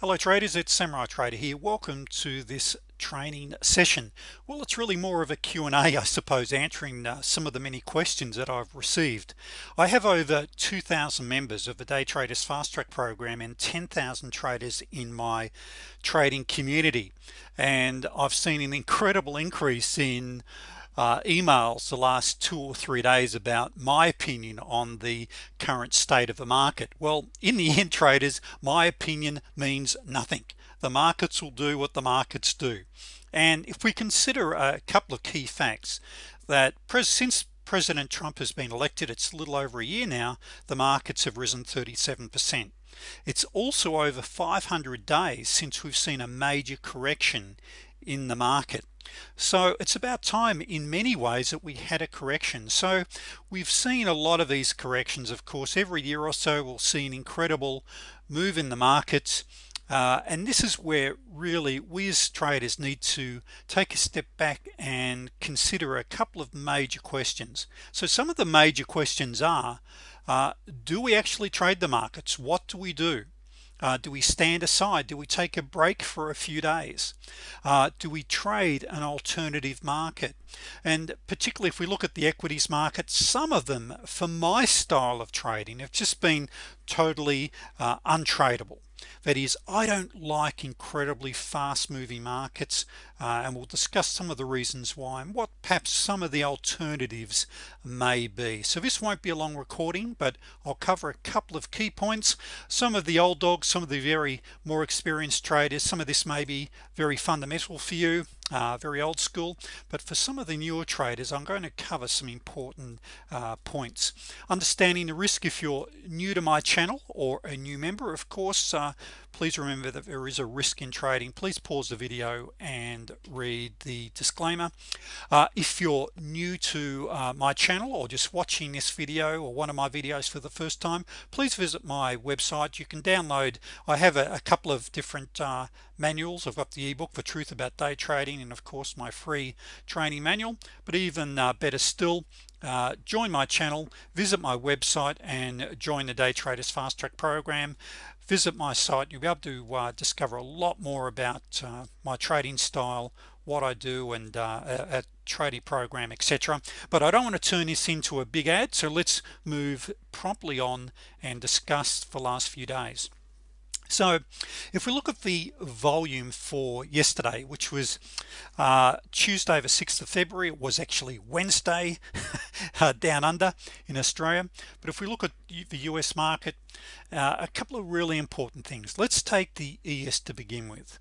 hello traders. It's Samurai Trader here. Welcome to this training session. Well it's really more of a Q&A I suppose answering uh, some of the many questions that I've received. I have over 2,000 members of the day traders fast track program and 10,000 traders in my trading community. And I've seen an incredible increase in uh, emails the last two or three days about my opinion on the current state of the market. Well in the end traders my opinion means nothing. The markets will do what the markets do. And if we consider a couple of key facts that since President Trump has been elected it's a little over a year now the markets have risen 37% it's also over 500 days since we've seen a major correction in the market so it's about time in many ways that we had a correction. So we've seen a lot of these corrections. Of course every year or so we'll see an incredible move in the markets uh, and this is where really we as traders need to take a step back and consider a couple of major questions. So some of the major questions are uh, do we actually trade the markets? What do we do uh, do we stand aside? Do we take a break for a few days? Uh, do we trade an alternative market? And particularly if we look at the equities market some of them for my style of trading have just been totally uh, untradeable that is I don't like incredibly fast-moving markets uh, and we'll discuss some of the reasons why and what perhaps some of the alternatives may be. So this won't be a long recording but I'll cover a couple of key points. Some of the old dogs some of the very more experienced traders some of this may be very fundamental for you uh, very old school but for some of the newer traders I'm going to cover some important uh, points. Understanding the risk if you're new to my channel or a new member of course uh, please remember that there is a risk in trading. Please pause the video and read the disclaimer. Uh, if you're new to uh, my channel or just watching this video or one of my videos for the first time please visit my website. You can download I have a, a couple of different uh, manuals. I've got the ebook for truth about day trading and of course my free training manual. But even uh, better still uh, join my channel visit my website and join the day traders fast track program. Visit my site. You'll be able to uh, discover a lot more about uh, my trading style what I do and uh, a, a trading program etc but I don't want to turn this into a big ad so let's move promptly on and discuss the last few days so if we look at the volume for yesterday which was uh, Tuesday the 6th of February it was actually Wednesday uh, down under in Australia. But if we look at the US market uh, a couple of really important things. Let's take the ES to begin with.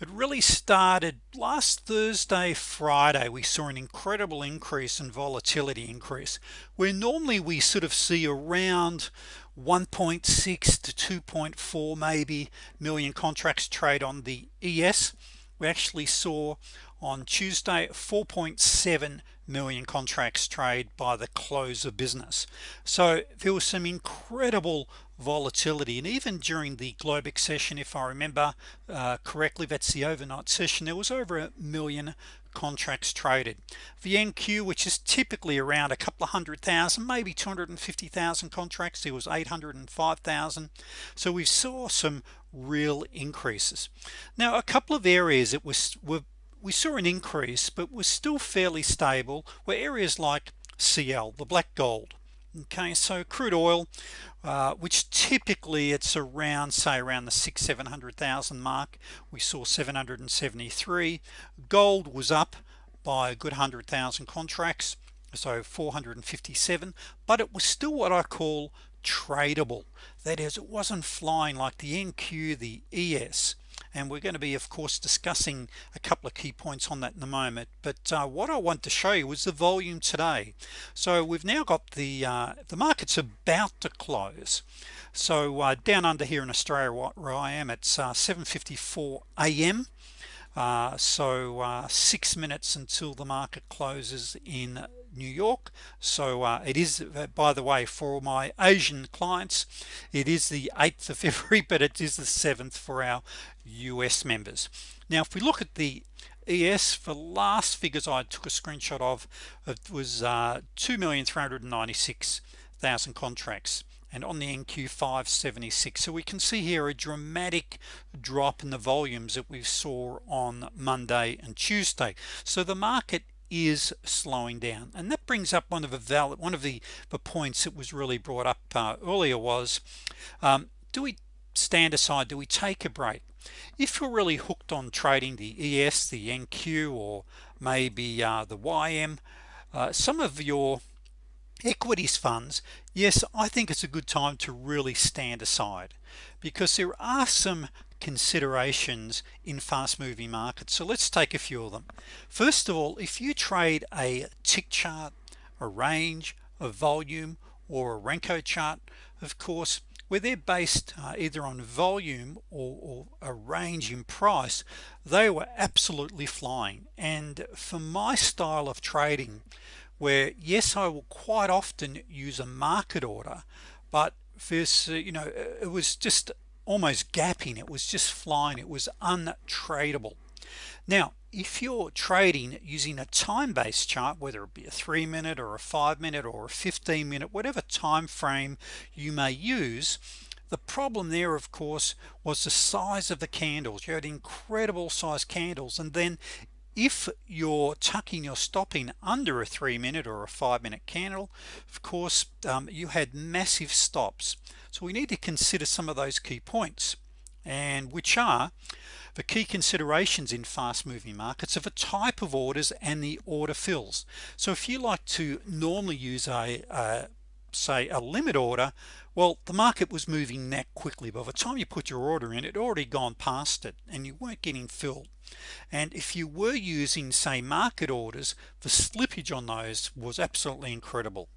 It really started last Thursday Friday we saw an incredible increase in volatility increase where normally we sort of see around 1.6 to 2.4 maybe million contracts trade on the ES we actually saw on Tuesday 4.7 million contracts trade by the close of business. So there was some incredible volatility and even during the Globex session if I remember uh, correctly that's the overnight session there was over a million contracts traded. The NQ which is typically around a couple of hundred thousand maybe 250,000 contracts it was 805,000 so we saw some real increases. Now a couple of areas it was were, we saw an increase but was still fairly stable were areas like CL the black gold okay so crude oil uh, which typically it's around say around the six seven hundred thousand mark. We saw 773 gold was up by a good hundred thousand contracts so 457 but it was still what I call tradable. That is it wasn't flying like the NQ the ES and we're going to be of course discussing a couple of key points on that in a moment. But uh, what I want to show you is the volume today. So we've now got the uh, the markets about to close. So uh, down under here in Australia where I am it's uh, 754 a.m. Uh, so uh, six minutes until the market closes in New York. So uh, it is uh, by the way for my Asian clients it is the 8th of February but it is the 7th for our US members. Now if we look at the ES for last figures I took a screenshot of it was uh, 2,396,000 contracts and on the NQ 576 so we can see here a dramatic drop in the volumes that we saw on Monday and Tuesday. So the market is slowing down. And that brings up one of the valid one of the the points that was really brought up uh, earlier was um, do we stand aside? Do we take a break? If you're really hooked on trading the ES the NQ or maybe uh, the YM uh, some of your equities funds yes I think it's a good time to really stand aside because there are some considerations in fast-moving markets. So let's take a few of them. First of all if you trade a tick chart a range a volume or a Renko chart of course where they're based uh, either on volume or, or, a range in price they were absolutely flying. And for my style of trading where yes I will quite often use a market order but this uh, you know it was just almost gapping. It was just flying. It was untradeable. Now if you're trading using a time-based chart whether it be a three minute or a five minute or a 15 minute whatever time frame you may use the problem there of course was the size of the candles. You had incredible size candles and then if you're tucking your stopping under a three minute or a five minute candle of course um, you had massive stops. So we need to consider some of those key points and which are the key considerations in fast-moving markets of a type of orders and the order fills. So if you like to normally use a, a say a limit order well the market was moving that quickly. By the time you put your order in it already gone past it and you weren't getting filled. And if you were using say market orders the slippage on those was absolutely incredible.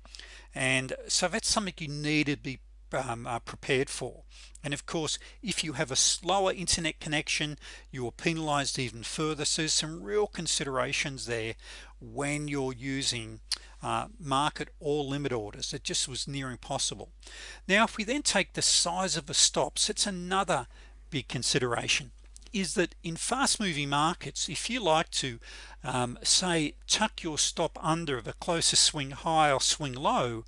And so that's something you need to be um, uh, prepared for. And of course if you have a slower internet connection you are penalized even further. So there's some real considerations there when you're using uh, market or limit orders. It just was near impossible. Now if we then take the size of the stops it's another big consideration is that in fast-moving markets if you like to um, say tuck your stop under the closest swing high or swing low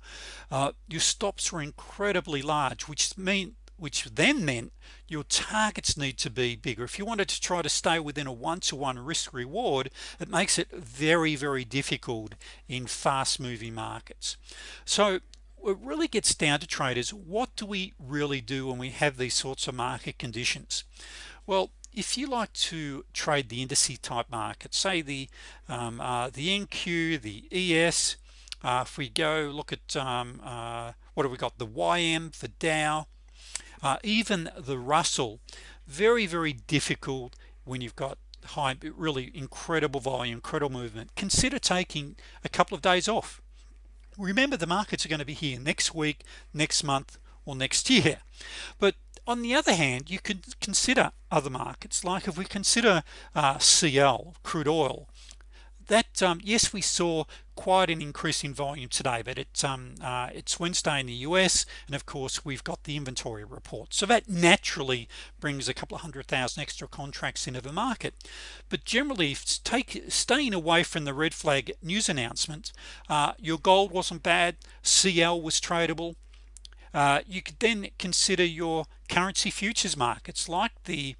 uh, your stops were incredibly large which mean which then meant your targets need to be bigger. If you wanted to try to stay within a one-to-one -one risk reward it makes it very very difficult in fast-moving markets. So it really gets down to traders what do we really do when we have these sorts of market conditions? Well if you like to trade the indice type market say the um, uh, the NQ the ES uh, if we go look at um, uh, what have we got the YM the Dow uh, even the Russell very very difficult when you've got high really incredible volume incredible movement. Consider taking a couple of days off. Remember the markets are going to be here next week next month or next year. But on the other hand you could consider other markets like if we consider uh, CL crude oil that um, yes we saw quite an increase in volume today but it's um, uh, it's Wednesday in the US and of course we've got the inventory report. So that naturally brings a couple of hundred thousand extra contracts into the market. But generally take staying away from the red flag news announcement uh, your gold wasn't bad CL was tradable uh, you could then consider your currency futures markets like the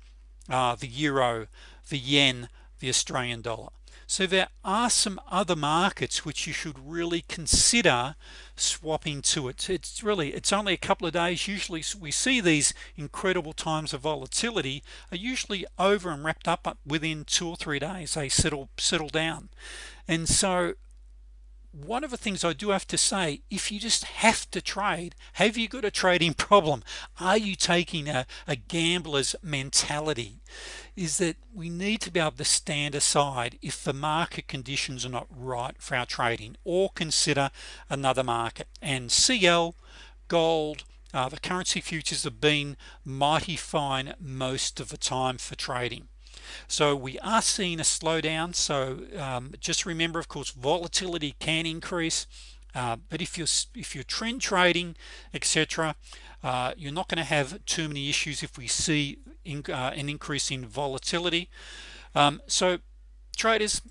uh, the euro the yen the Australian dollar. So there are some other markets which you should really consider swapping to it. It's really it's only a couple of days. Usually we see these incredible times of volatility are usually over and wrapped up within two or three days they settle settle down. And so one of the things I do have to say if you just have to trade have you got a trading problem? Are you taking a, a gambler's mentality? Is that we need to be able to stand aside if the market conditions are not right for our trading or consider another market. And CL gold uh, the currency futures have been mighty fine most of the time for trading so we are seeing a slowdown. So um, just remember of course volatility can increase. Uh, but if you're if you're trend trading etc uh, you're not going to have too many issues if we see in, uh, an increase in volatility. Um, so traders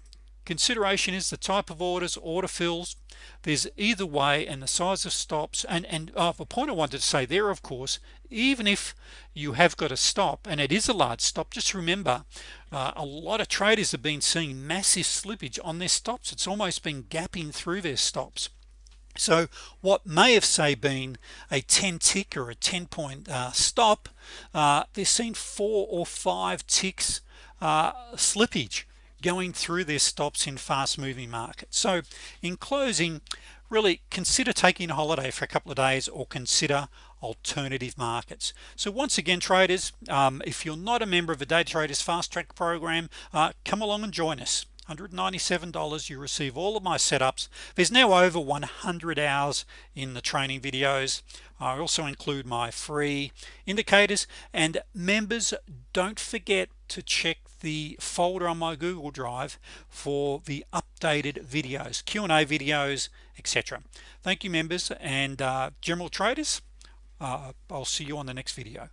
consideration is the type of orders order fills there's either way and the size of stops and and a point I wanted to say there of course even if you have got a stop and it is a large stop just remember uh, a lot of traders have been seeing massive slippage on their stops. It's almost been gapping through their stops. So what may have say been a 10 tick or a 10 point uh, stop uh, they've seen four or five ticks uh, slippage going through their stops in fast-moving markets. So in closing really consider taking a holiday for a couple of days or consider alternative markets. So once again traders um, if you're not a member of the day traders fast track program uh, come along and join us $197 you receive all of my setups. There's now over 100 hours in the training videos. I also include my free indicators. And members don't forget to check the folder on my Google Drive for the updated videos Q&A videos etc thank you members and uh, general traders uh, I'll see you on the next video